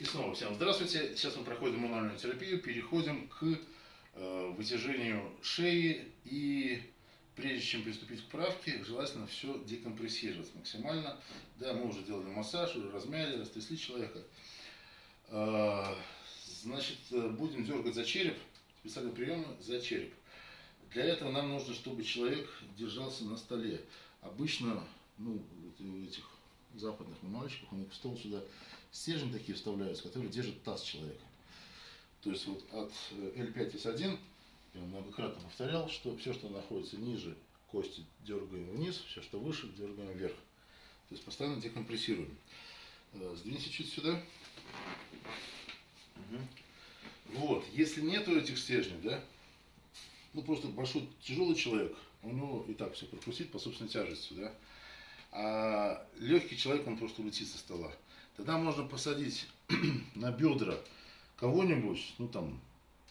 И снова всем здравствуйте. Сейчас мы проходим мануальную терапию, переходим к э, вытяжению шеи и прежде чем приступить к правке, желательно все декомпрессировать максимально. Да, мы уже делали массаж, уже размяли, растрясли человека. Э, значит, э, будем дергать за череп, специальные приемы за череп. Для этого нам нужно, чтобы человек держался на столе. Обычно, ну, этих западных мальчиков, у них в стол сюда стержни такие вставляются, которые держат таз человека. То есть вот от L5S1, я многократно повторял, что все, что находится ниже кости, дергаем вниз, все, что выше, дергаем вверх. То есть постоянно декомпрессируем. Э, сдвинься чуть сюда. Угу. Вот, если нету этих стержней, да, ну просто большой тяжелый человек, у него и так все прокрутит по собственной тяжести, да, а легкий человек, он просто улетит со стола. Тогда можно посадить на бедра кого-нибудь, ну там,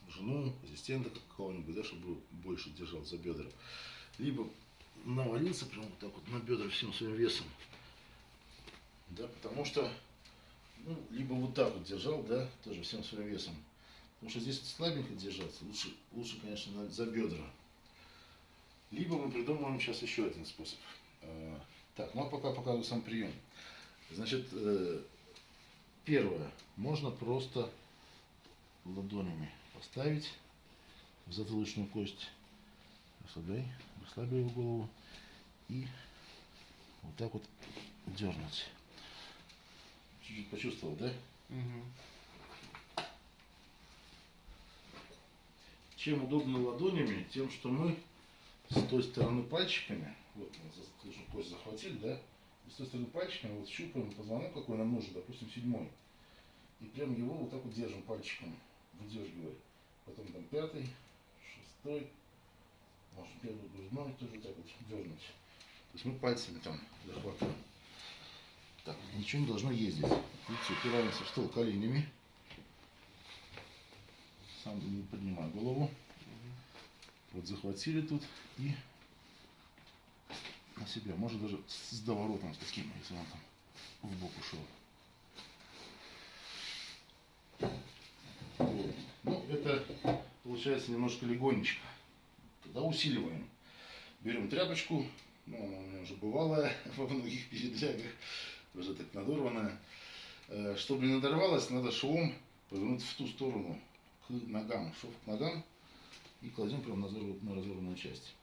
жену, ассистента какого-нибудь, да, чтобы больше держал за бедра. Либо навалиться прям вот так вот на бедра всем своим весом. Да, потому что, ну, либо вот так вот держал, да, тоже всем своим весом. Потому что здесь слабенько держаться, лучше, лучше конечно, за бедра. Либо мы придумаем сейчас еще один способ. Так, ну а пока показываю сам прием. Значит, э, первое, можно просто ладонями поставить в затылочную кость, расслабляй, расслабляй его голову и вот так вот дернуть. Чуть-чуть почувствовал, да? Угу. Чем удобно ладонями, тем, что мы с той стороны пальчиками, вот мы кость захватили, да, и с той стороны пальчиками вот щупаем позвонок, какой нам нужен, допустим, седьмой. И прям его вот так вот держим пальчиком, выдергивая. Потом там пятый, шестой, может первый грудной тоже так вот дернуть. То есть мы пальцами там захватываем. Так, ничего не должно ездить. Видите, упираемся в стол коленями. Сам не поднимаю голову. Вот захватили тут и на себя. Может даже с доворотом с таким, если он там в бок ушел. Вот. Ну, это получается немножко легонечко. Тогда усиливаем. Берем тряпочку, ну, она у меня уже бывалая во многих передрягах, уже так надорванная. Э, чтобы не надорвалась, надо швом повернуть в ту сторону, к ногам, шов к ногам, и кладем прямо на разорванную часть.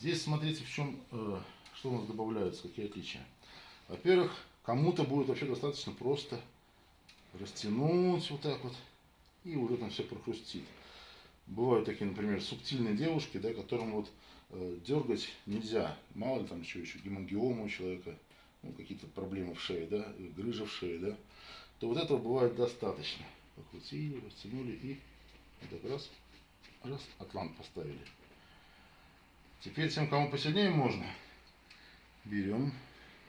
Здесь смотрите, в чем, э, что у нас добавляются, какие отличия. Во-первых, кому-то будет вообще достаточно просто растянуть вот так вот, и уже там все прохрустит. Бывают такие, например, субтильные девушки, да, которым вот э, дергать нельзя. Мало ли там еще, еще гемангиома у человека, ну, какие-то проблемы в шее, да, грыжа в шее, да, то вот этого бывает достаточно. Покрутили, растянули и вот так раз, раз, атлант поставили. Теперь тем, кому посильнее можно, берем,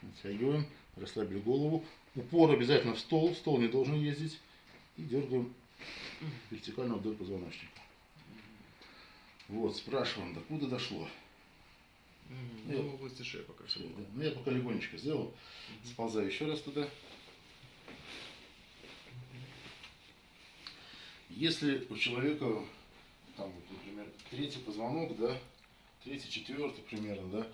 натягиваем, расслабили голову. Упор обязательно в стол, стол не должен ездить. И дергаем вертикально вдоль позвоночника. Вот, спрашиваем, докуда дошло. Ну, я, области шеи пока все. Да. Ну, я пока легонечко сделал. Угу. Сползаю еще раз туда. Если у человека, там, вот, например, третий позвонок, да, третий, четвертый примерно, да,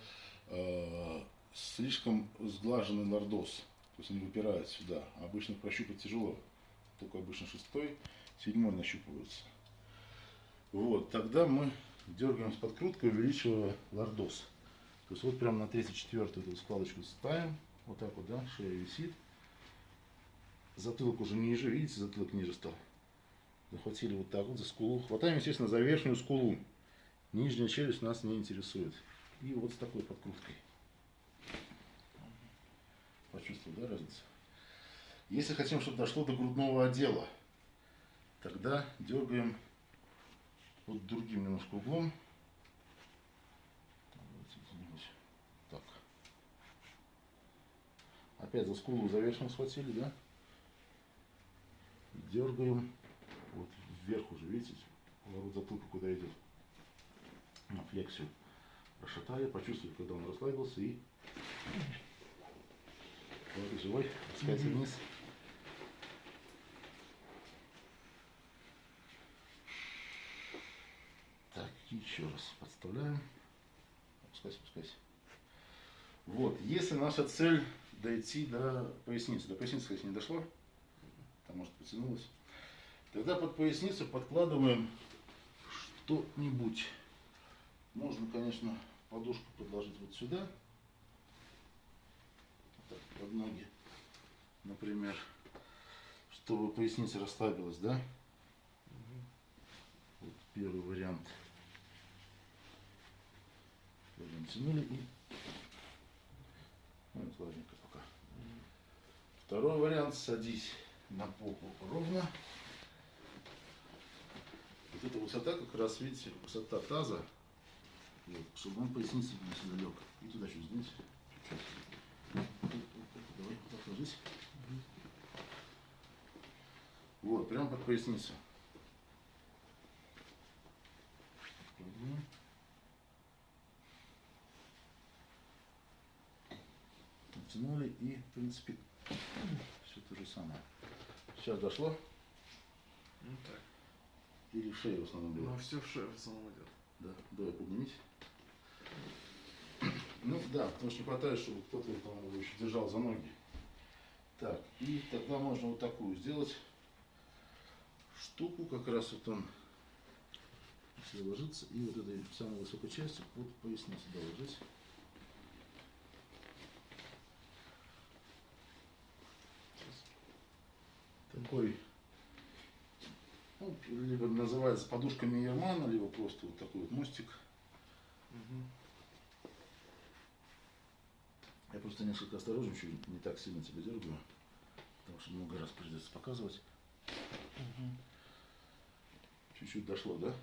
э, слишком сглаженный лордоз, то есть они выпирают сюда. Обычно прощупать тяжело, только обычно шестой, седьмой нащупываются. Вот, тогда мы дергаем с подкруткой, увеличивая лордоз. То есть вот прямо на 34 эту складочку ставим, вот так вот, да, шея висит. Затылок уже ниже, видите, затылок ниже стал. Захватили вот так вот за скулу. Хватаем, естественно, за верхнюю скулу. Нижняя челюсть нас не интересует. И вот с такой подкруткой. Почувствовал, да, разницу? Если хотим, чтобы дошло до грудного отдела, тогда дергаем под другим немножко углом. Так. Опять за скулу за верхнюю схватили, да? Дергаем вот вверх уже, видите, поворот затылка куда идет ну, флексию расшатали, почувствовали, когда он расслабился и вот живой, опускайся mm вниз. Так, еще раз подставляем. Опускайся, опускайся. Вот, если наша цель дойти до поясницы, до поясницы, если не дошло, там может потянулось, тогда под поясницу подкладываем что-нибудь. Можно, конечно, подушку подложить вот сюда, так, под ноги, например, чтобы поясница расслабилась, да? Вот первый вариант. Возьмем, тянули и... Ну, это ладненько пока. Второй вариант. Садись на попу ровно. Вот эта высота, как раз, видите, высота таза. Вот, чтобы он поясница не сюда лег. И туда сдвинься. Чуть-чуть. Давай, вот так ложись. Вот, прям под поясницу. Мгм. Оттянули и, в принципе, все то же самое. Сейчас дошло? Ну так. Или в шею в основном было? Ну, все в шею в основном идет. Да, давай поднимись. Ну да, потому что не хватает, чтобы кто-то по-моему, его еще держал за ноги. Так, и тогда можно вот такую сделать штуку, как раз вот он если ложится, и вот этой самой высокой частью под поясницу доложить. Такой, ну, либо называется подушка Мейермана, либо просто вот такой вот мостик. Угу. Я просто несколько осторожничаю, не так сильно тебя дергаю, потому что много раз придется показывать. Чуть-чуть дошло, да?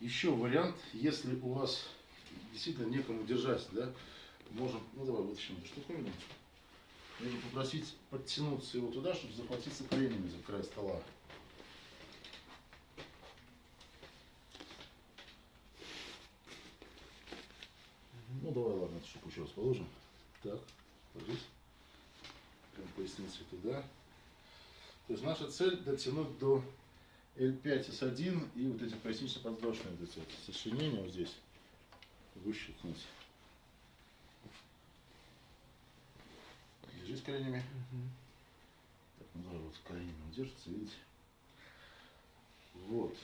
Еще вариант, если у вас действительно некому держать, да, можем, ну давай вытащим эту штуковину, можно попросить подтянуться его туда, чтобы захватиться коленями за край стола. Ну штуку еще раз положим. Так, ложись. Прям поясницей туда. То есть наша цель дотянуть до L5 S1 и вот эти пояснично-подвздошные вот эти вот сочленения вот здесь выщелкнуть. Держись коленями. Так, ну давай вот коленями держится, видите? Вот.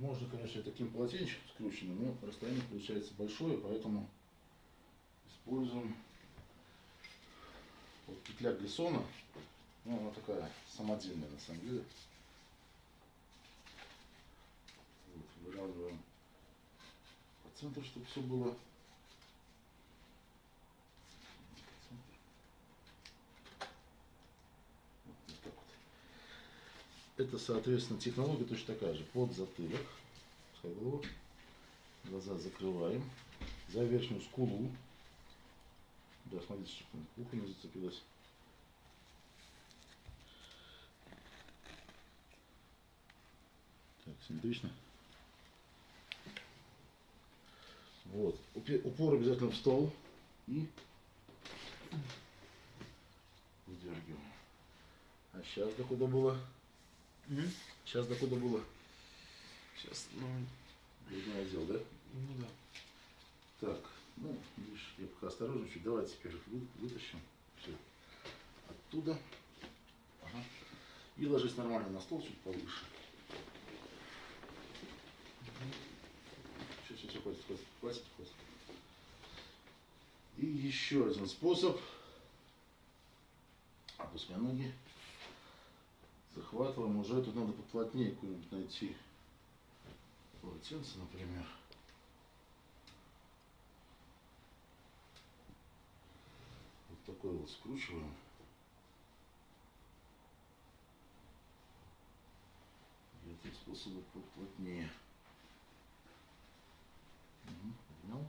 Можно, конечно, и таким полотенчиком скрученным, но расстояние получается большое, поэтому используем вот петля глиссона. Ну, она такая самодельная на самом деле. Вот, выравниваем по центру, чтобы все было. По центру. Вот, вот так вот. Это, соответственно, технология точно такая же. Под затылок, глаза закрываем, за верхнюю скулу. Да, смотрите, чтобы ухо не зацепилось. Так, симметрично. Вот. Упор обязательно в стол. И выдергиваем. А сейчас до куда было? Сейчас до куда было? Сейчас, ну, Грудной отдел, да? ну да. Так, ну, видишь, я пока осторожничаю. Давай теперь вы- вытащим все оттуда. Ага. И ложись нормально на стол, чуть повыше. Все, все, все, хватит, хватит, хватит, хватит. И еще один способ. Опускай ноги. Захватываем. Уже тут надо поплотнее какую-нибудь найти. Полотенце, например. Вот такой вот скручиваем. И этим способом поплотнее. Мгм, Поднял.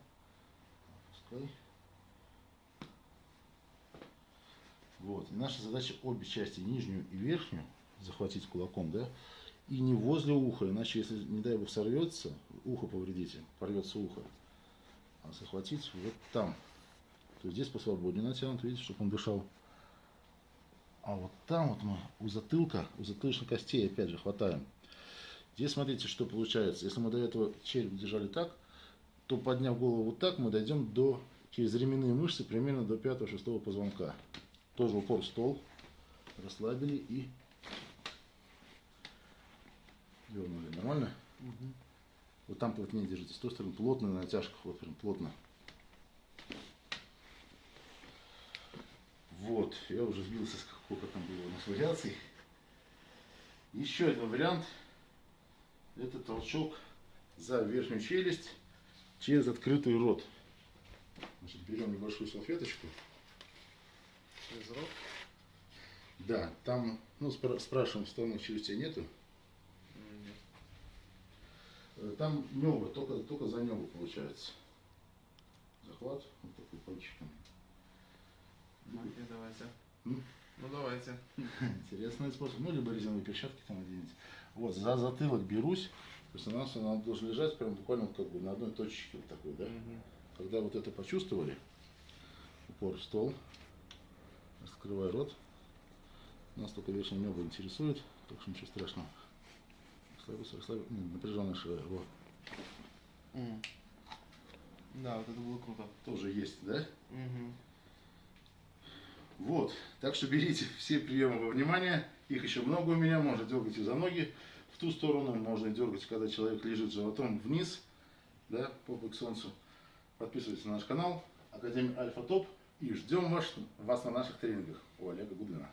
Вот. И наша задача обе части, нижнюю и верхнюю, захватить кулаком, да, и не возле уха, иначе, если, не дай бог, сорвется, ухо повредите, порвется ухо, а захватить вот там. То есть здесь посвободнее натянут, видите, чтобы он дышал. А вот там вот мы у затылка, у затылочной костей опять же хватаем. Здесь смотрите, что получается. Если мы до этого череп держали так, то подняв голову вот так, мы дойдем до через ременные мышцы примерно до 5-6 позвонка. Тоже упор в стол. Расслабили и дернули. Нормально? Мгм. Вот там плотнее держите. С той стороны плотно на натяжках. Вот прям плотно. Вот. Я уже сбился, сколько там было у нас вариаций. Еще один вариант. Это толчок за верхнюю челюсть через открытый рот. Значит, берем небольшую салфеточку. Через рот. Да, там, ну, спра- спрашиваем, вставных челюстей нету. Э, Там небо, только, только за небо получается. Захват, вот такой пальчиком. Окей, давайте. М? Ну давайте. Интересный способ. Ну, либо резиновые перчатки там оденете. Вот, за затылок берусь. То есть она, она должна лежать прям буквально как бы на одной точке вот такой, да? Мгм. Когда вот это почувствовали, упор в стол, раскрывай рот. Нас только верхнее небо интересует, так что ничего страшного. Расслабился, расслабился, не, напряженная шея, вот. М. Да, вот это было круто. Тоже есть, да? Мгм. Вот, так что берите все приемы во внимание, их еще много у меня, можно дергать и за ноги в ту сторону, можно дергать, когда человек лежит животом вниз, да, попой к солнцу. Подписывайтесь на наш канал, Академия Альфа Топ, и ждем вас, вас на наших тренингах у Олега Гудлина.